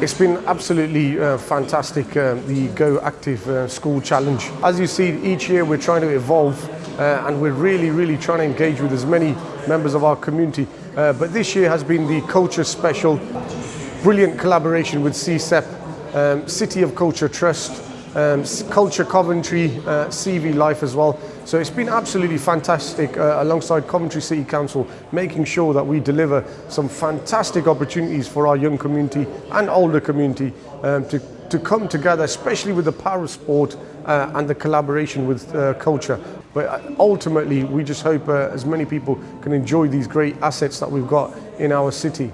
It's been absolutely uh, fantastic, uh, the Go Active uh, School Challenge. As you see, each year we're trying to evolve uh, and we're really, really trying to engage with as many members of our community. Uh, but this year has been the Culture Special, brilliant collaboration with CSEP, um, City of Culture Trust, um, Culture Coventry, uh, CV Life as well. So it's been absolutely fantastic uh, alongside Coventry City Council, making sure that we deliver some fantastic opportunities for our young community and older community um, to, to come together, especially with the power of sport uh, and the collaboration with uh, culture. But uh, ultimately, we just hope uh, as many people can enjoy these great assets that we've got in our city.